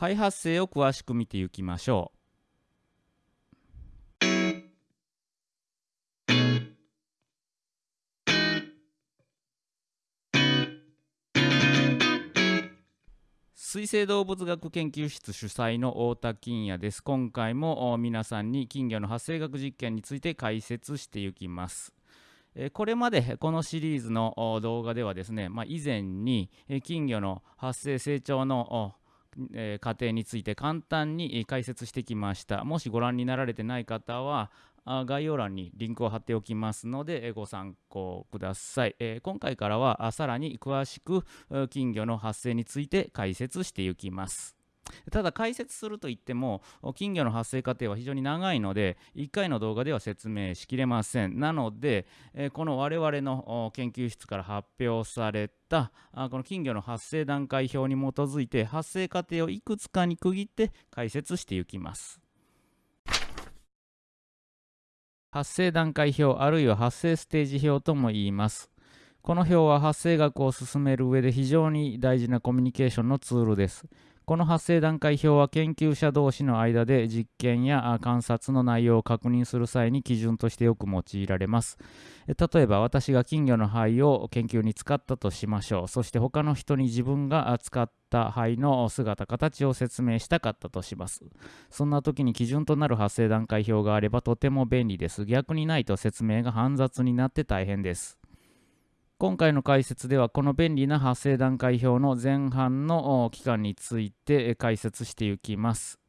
肺発生を詳しく見ていきましょう。水生動物学研究室主催の太田金也です。今回も皆さんに金魚の発生学実験について解説していきます。これまでこのシリーズの動画ではですね、まあ、以前に金魚の発生成長の過程について簡単に解説してきました。もしご覧になられてない方は概要欄にリンクを貼っておきますのでご参考ください。え今回からはさらに詳しく金魚の発生について解説していきます。ただ解説するといっても金魚の発生過程は非常に長いので1回の動画では説明しきれませんなのでこの我々の研究室から発表されたこの金魚の発生段階表に基づいて発生過程をいくつかに区切って解説していきます発生段階表あるいは発生ステージ表とも言います。この表は発生学を進める上で非常に大事なコミュニケーションのツールです。この発生段階表は研究者同士の間で実験や観察の内容を確認する際に基準としてよく用いられます。例えば私が金魚の肺を研究に使ったとしましょう。そして他の人に自分が使った肺の姿、形を説明したかったとします。そんな時に基準となる発生段階表があればとても便利です。逆にないと説明が煩雑になって大変です。今回の解説ではこの便利な発生段階表の前半の期間について解説していきます。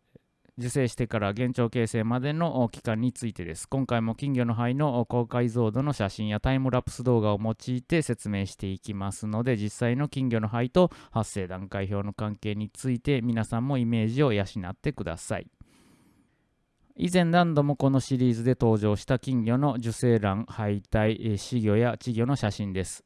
受精してから現状形成までの期間についてです。今回も金魚の肺の高解像度の写真やタイムラプス動画を用いて説明していきますので、実際の金魚の肺と発生段階表の関係について皆さんもイメージを養ってください。以前何度もこのシリーズで登場した金魚の受精卵、胚胎、死魚や稚魚の写真です。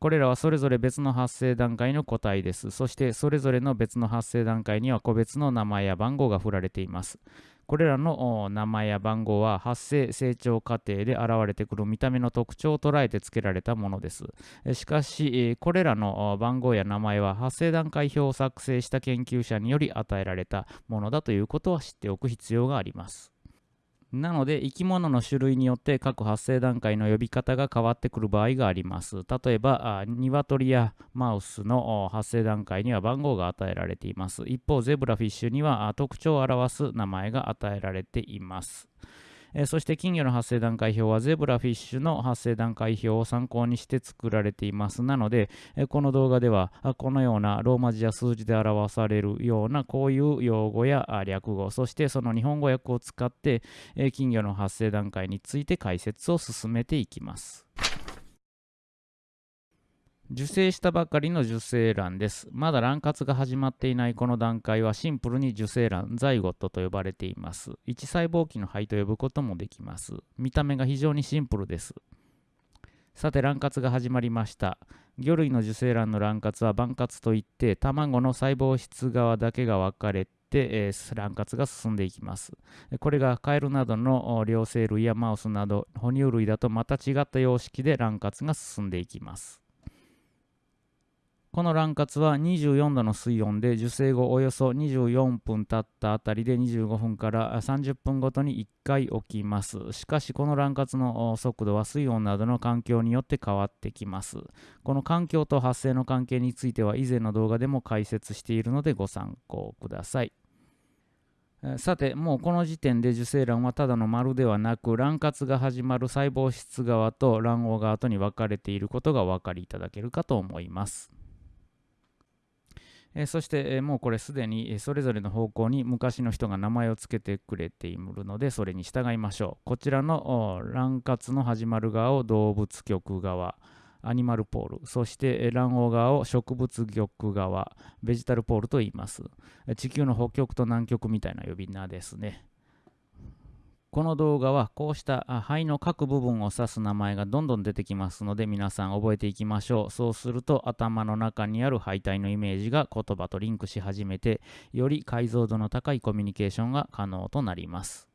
これらはそれぞれ別の発生段階の個体です。そしてそれぞれの別の発生段階には個別の名前や番号が振られています。これらの名前や番号は発生成長過程で現れてくる見た目の特徴を捉えて付けられたものです。しかし、これらの番号や名前は発生段階表を作成した研究者により与えられたものだということは知っておく必要があります。なので生き物の種類によって各発生段階の呼び方が変わってくる場合があります。例えば、ニワトリやマウスの発生段階には番号が与えられています。一方、ゼブラフィッシュには特徴を表す名前が与えられています。えー、そして金魚の発生段階表はゼブラフィッシュの発生段階表を参考にして作られています。なので、えー、この動画ではこのようなローマ字や数字で表されるようなこういう用語や略語、そしてその日本語訳を使って、えー、金魚の発生段階について解説を進めていきます。受精したばかりの受精卵です。まだ卵活が始まっていないこの段階はシンプルに受精卵、ザイゴットと呼ばれています。1細胞期の肺と呼ぶこともできます。見た目が非常にシンプルです。さて卵活が始まりました。魚類の受精卵の卵活は晩活といって卵の細胞質側だけが分かれてえー、卵活が進んでいきます。これがカエルなどの両生類やマウスなど哺乳類だとまた違った様式で卵活が進んでいきます。この卵活は24度の水温で受精後およそ24分経ったあたりで25分から30分ごとに1回起きます。しかしこの卵活の速度は水温などの環境によって変わってきます。この環境と発生の関係については以前の動画でも解説しているのでご参考ください。さて、もうこの時点で受精卵はただの丸ではなく、卵活が始まる細胞質側と卵黄側とに分かれていることがお分かりいただけるかと思います。えそして、えもうこれすでにそれぞれの方向に昔の人が名前を付けてくれているのでそれに従いましょう。こちらの卵活の始まる側を動物局側アニマルポールそして卵黄側を植物玉側ベジタルポールと言います。地球の北極と南極みたいな呼び名ですね。この動画はこうした肺の各部分を指す名前がどんどん出てきますので皆さん覚えていきましょう。そうすると頭の中にある肺体のイメージが言葉とリンクし始めてより解像度の高いコミュニケーションが可能となります。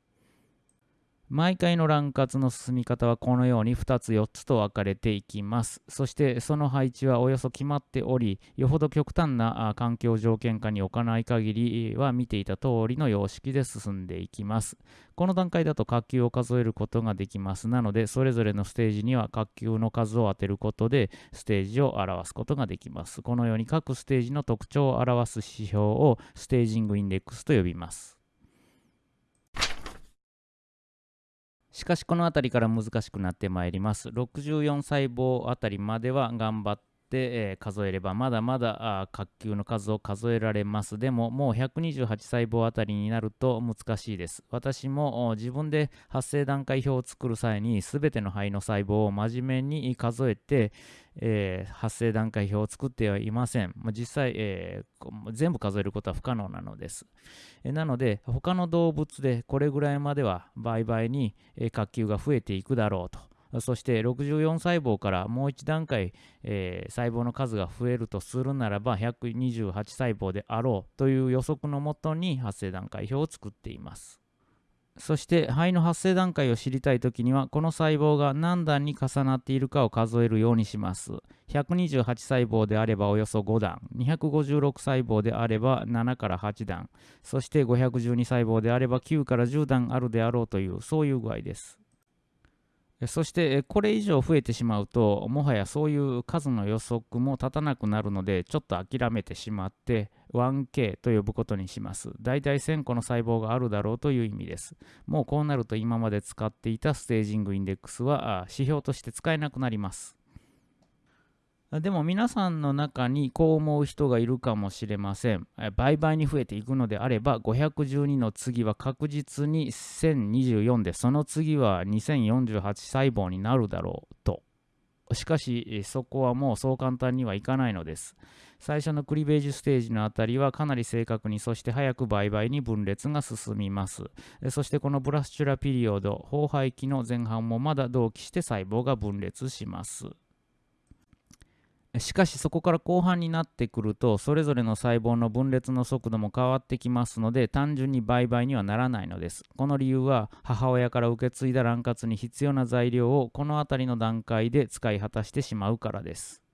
毎回の乱活の進み方はこのように2つ4つと分かれていきます。そしてその配置はおよそ決まっており、よほど極端な環境条件下に置かない限りは見ていた通りの様式で進んでいきます。この段階だと滑球を数えることができます。なので、それぞれのステージには滑球の数を当てることでステージを表すことができます。このように各ステージの特徴を表す指標をステージングインデックスと呼びます。しかしこの辺りから難しくなってまいります。64細胞あたりまでは頑張って、え、数えればまだまだ滑球の数を数えられます。でももう128細胞あたりになると難しいです。私も自分で発生段階表を作る際に全ての肺の細胞を真面目に数えて、えー、発生段階表を作ってはいません。実際、えー、全部数えることは不可能なのです。なので、他の動物でこれぐらいまでは倍々に、え滑球が増えていくだろうと。そして64細胞からもう一段階、えー、細胞の数が増えるとするならば128細胞であろうという予測のもとに発生段階表を作っています。そして肺の発生段階を知りたいときにはこの細胞が何段に重なっているかを数えるようにします。128細胞であればおよそ5段。256細胞であれば7から8段。そして512細胞であれば9から10段あるであろうというそういう具合です。そしてこれ以上増えてしまうともはやそういう数の予測も立たなくなるのでちょっと諦めてしまって 1K と呼ぶことにします。大体1000個の細胞があるだろうという意味です。もうこうなると今まで使っていたステージングインデックスは指標として使えなくなります。でも皆さんの中にこう思う人がいるかもしれません。倍々に増えていくのであれば、512の次は確実に1024で、その次は2048細胞になるだろうと。しかし、そこはもうそう簡単にはいかないのです。最初のクリベージュステージのあたりはかなり正確に、そして早く倍々に分裂が進みます。そしてこのブラスチュラピリオド、崩廃期の前半もまだ同期して細胞が分裂します。しかしそこから後半になってくるとそれぞれの細胞の分裂の速度も変わってきますので単純に倍々にはならないのです。この理由は母親から受け継いだ卵活に必要な材料をこの辺りの段階で使い果たしてしまうからです。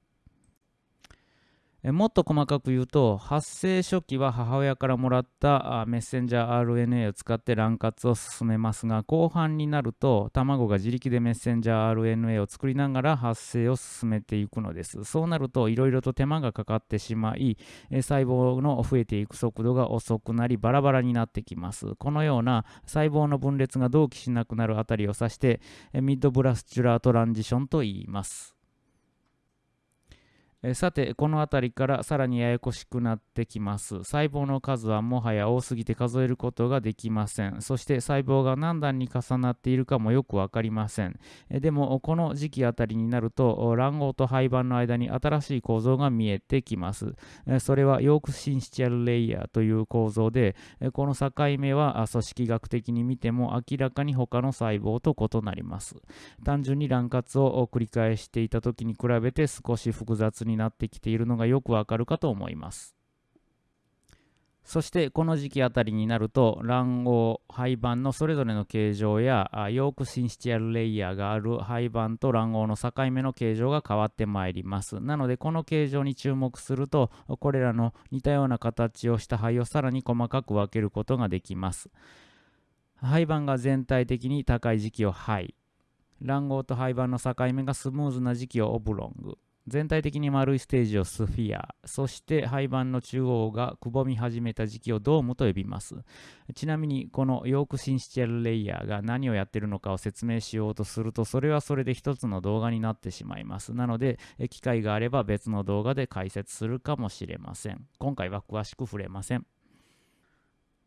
もっと細かく言うと発生初期は母親からもらったメッセンジャー RNA を使って卵活を進めますが後半になると卵が自力でメッセンジャー RNA を作りながら発生を進めていくのです。そうなるといろいろと手間がかかってしまい細胞の増えていく速度が遅くなりバラバラになってきます。このような細胞の分裂が同期しなくなるあたりを指してミッドブラスチュラートランジションと言います。えさて、この辺りからさらにややこしくなってきます。細胞の数はもはや多すぎて数えることができません。そして細胞が何段に重なっているかもよくわかりません。えでも、この時期あたりになると、卵黄と胚盤の間に新しい構造が見えてきます。えそれはヨークシンシチャルレイヤーという構造で、えこの境目は組織学的に見ても明らかに他の細胞と異なります。単純に卵活を繰り返していた時に比べて少し複雑にになってきているのがよくわかるかと思います。そしてこの時期あたりになると卵黄胚盤のそれぞれの形状やヨークシンシチアルレイヤーがある胚盤と卵黄の境目の形状が変わってまいります。なのでこの形状に注目するとこれらの似たような形をした胚をさらに細かく分けることができます。胚盤が全体的に高い時期を胚卵黄と胚盤の境目がスムーズな時期をオブロング。全体的に丸いステージをスフィア、そして廃盤の中央がくぼみ始めた時期をドームと呼びます。ちなみにこのヨークシンシチャルレイヤーが何をやってるのかを説明しようとすると、それはそれで一つの動画になってしまいます。なので、機会があれば別の動画で解説するかもしれません。今回は詳しく触れません。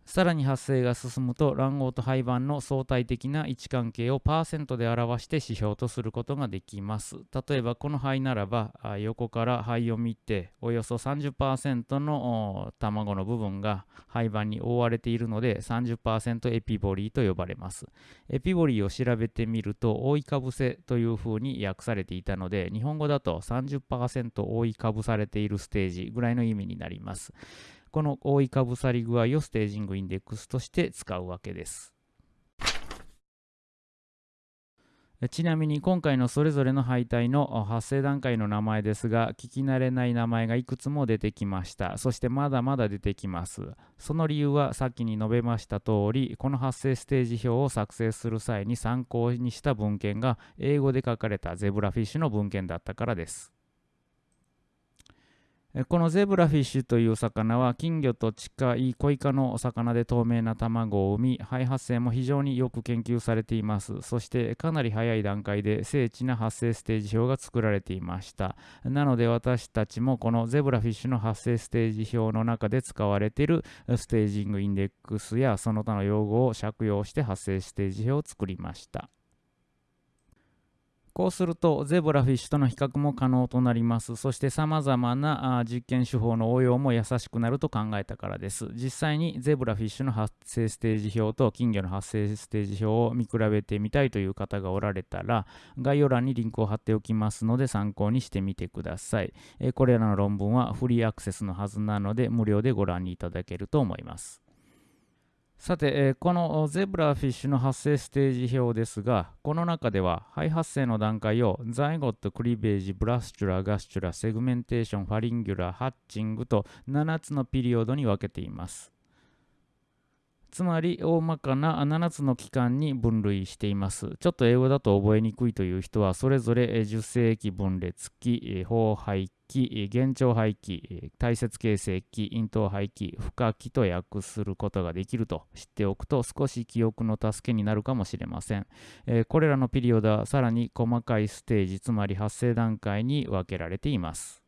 さらに発生が進むと卵黄と胚盤の相対的な位置関係をパーセントで表して指標とすることができます。例えばこの胚ならば横から胚を見ておよそ30%の卵の部分が胚盤に覆われているので30%エピボリーと呼ばれます。エピボリーを調べてみると覆いかぶせというふうに訳されていたので日本語だと30%覆いかぶされているステージぐらいの意味になります。この覆いかぶさり具合をステージングインデックスとして使うわけです。ちなみに今回のそれぞれの敗退の発生段階の名前ですが聞き慣れない名前がいくつも出てきました。そしてまだまだ出てきます。その理由はさっきに述べました通りこの発生ステージ表を作成する際に参考にした文献が英語で書かれたゼブラフィッシュの文献だったからです。このゼブラフィッシュという魚は金魚と近いコイ科のお魚で透明な卵を産み肺発生も非常によく研究されています。そしてかなり早い段階で精緻な発生ステージ表が作られていました。なので私たちもこのゼブラフィッシュの発生ステージ表の中で使われているステージングインデックスやその他の用語を借用して発生ステージ表を作りました。こうするとゼブラフィッシュとの比較も可能となります。そして様々な実験手法の応用も優しくなると考えたからです。実際にゼブラフィッシュの発生ステージ表と金魚の発生ステージ表を見比べてみたいという方がおられたら概要欄にリンクを貼っておきますので参考にしてみてください。これらの論文はフリーアクセスのはずなので無料でご覧いただけると思います。さて、えー、このゼブラフィッシュの発生ステージ表ですが、この中では肺発生の段階をザイゴット、クリベージ、ブラスチュラ、ガスチュラ、セグメンテーション、ファリンギュラ、ハッチングと7つのピリオドに分けています。つまり大まかな7つの期間に分類しています。ちょっと英語だと覚えにくいという人はそれぞれ受精期分裂期、包廃期、幻聴肺期、大切形成期、咽頭肺期、負荷期と訳することができると知っておくと少し記憶の助けになるかもしれません。これらのピリオドはさらに細かいステージ、つまり発生段階に分けられています。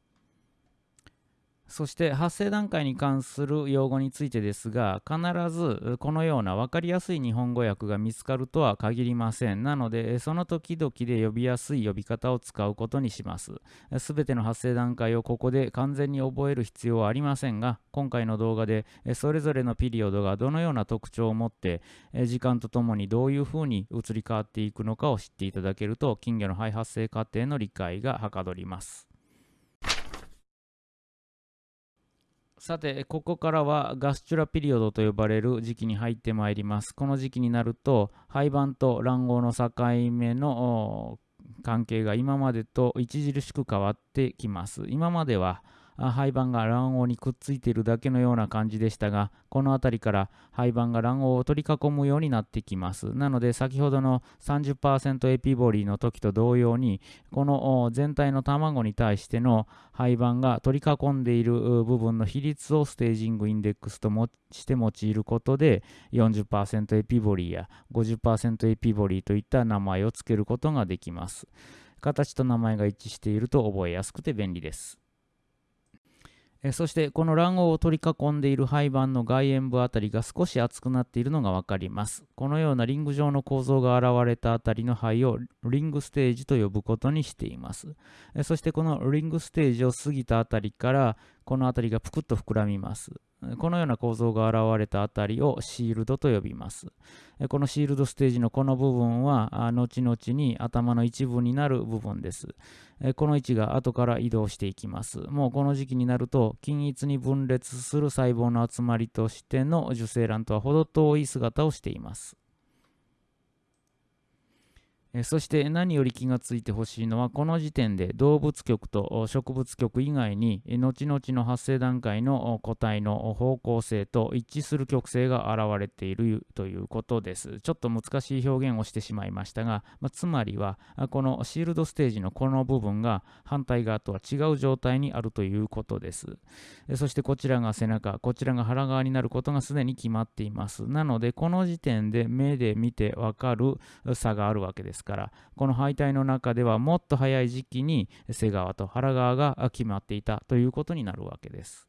そして発生段階に関する用語についてですが必ずこのような分かりやすい日本語訳が見つかるとは限りません。なのでその時々で呼びやすい呼び方を使うことにします。すべての発生段階をここで完全に覚える必要はありませんが今回の動画でそれぞれのピリオドがどのような特徴を持って時間とともにどういうふうに移り変わっていくのかを知っていただけると金魚の肺発生過程の理解がはかどります。さて、ここからはガスチュラピリオドと呼ばれる時期に入ってまいります。この時期になると、廃盤と卵黄の境目の関係が今までと著しく変わってきます。今までは廃盤が卵黄にくっついているだけのような感じでしたが、この辺りから廃盤が卵黄を取り囲むようになってきます。なので、先ほどの30%エピボリーの時と同様に、この全体の卵に対しての廃盤が取り囲んでいる部分の比率をステージングインデックスとして用いることで、40%エピボリーや50%エピボリーといった名前を付けることができます。形と名前が一致していると覚えやすくて便利です。えそしてこの卵黄を取り囲んでいる胚盤の外縁部あたりが少し厚くなっているのが分かります。このようなリング状の構造が現れたあたりの肺をリングステージと呼ぶことにしています。えそしてこのリングステージを過ぎたあたりからこの辺りがぷくっと膨らみます。このような構造が現れたあたりをシールドと呼びます。このシールドステージのこの部分は、後々に頭の一部になる部分です。この位置が後から移動していきます。もうこの時期になると、均一に分裂する細胞の集まりとしての受精卵とは程遠い姿をしています。そして何より気がついてほしいのはこの時点で動物局と植物局以外に後々の発生段階の個体の方向性と一致する極性が現れているということです。ちょっと難しい表現をしてしまいましたが、まあ、つまりはこのシールドステージのこの部分が反対側とは違う状態にあるということです。そしてこちらが背中、こちらが腹側になることがすでに決まっています。なのでこの時点で目で見てわかる差があるわけですからこの敗退の中ではもっと早い時期に瀬川と原川が決まっていたということになるわけです。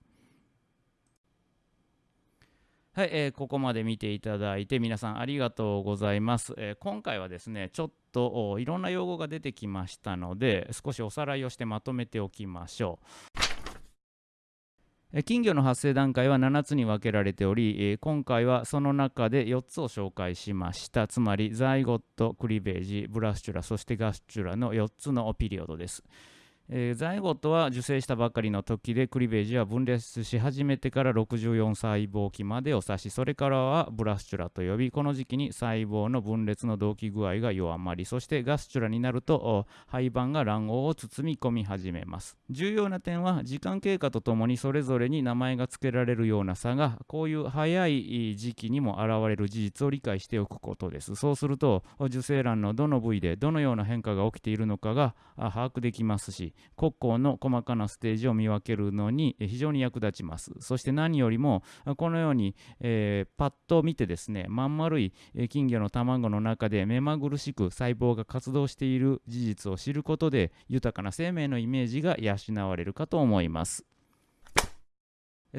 はい、えー、ここまで見ていただいて皆さんありがとうございます。えー、今回はですね、ちょっといろんな用語が出てきましたので、少しおさらいをしてまとめておきましょう。金魚の発生段階は7つに分けられており、今回はその中で4つを紹介しました。つまり、ザイゴット、クリベージ、ブラスチュラ、そしてガスチュラの4つのピリオドです。えー、ザイゴットは受精したばかりの時でクリベージは分裂し始めてから64細胞期までを指しそれからはブラスチュラと呼びこの時期に細胞の分裂の動機具合が弱まりそしてガスチュラになると胚盤が卵黄を包み込み始めます。重要な点は時間経過とともにそれぞれに名前が付けられるような差がこういう早い時期にも現れる事実を理解しておくことです。そうすると受精卵のどの部位でどのような変化が起きているのかが把握できますし国交の細かなステージを見分けるのに非常に役立ちます。そして何よりもこのように、えー、パッと見てですねまん丸い金魚の卵の中で目まぐるしく細胞が活動している事実を知ることで豊かな生命のイメージが養われるかと思います。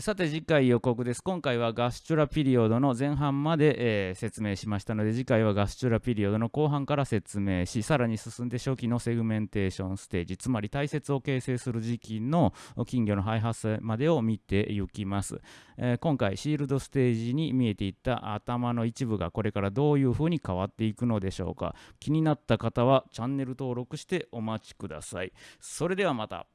さて次回予告です。今回はガスチュラピリオドの前半まで、えー、説明しましたので次回はガスチュラピリオドの後半から説明しさらに進んで初期のセグメンテーションステージつまり体節を形成する時期の金魚の肺発までを見ていきます、えー、今回シールドステージに見えていった頭の一部がこれからどういうふうに変わっていくのでしょうか。気になった方はチャンネル登録してお待ちください。それではまた。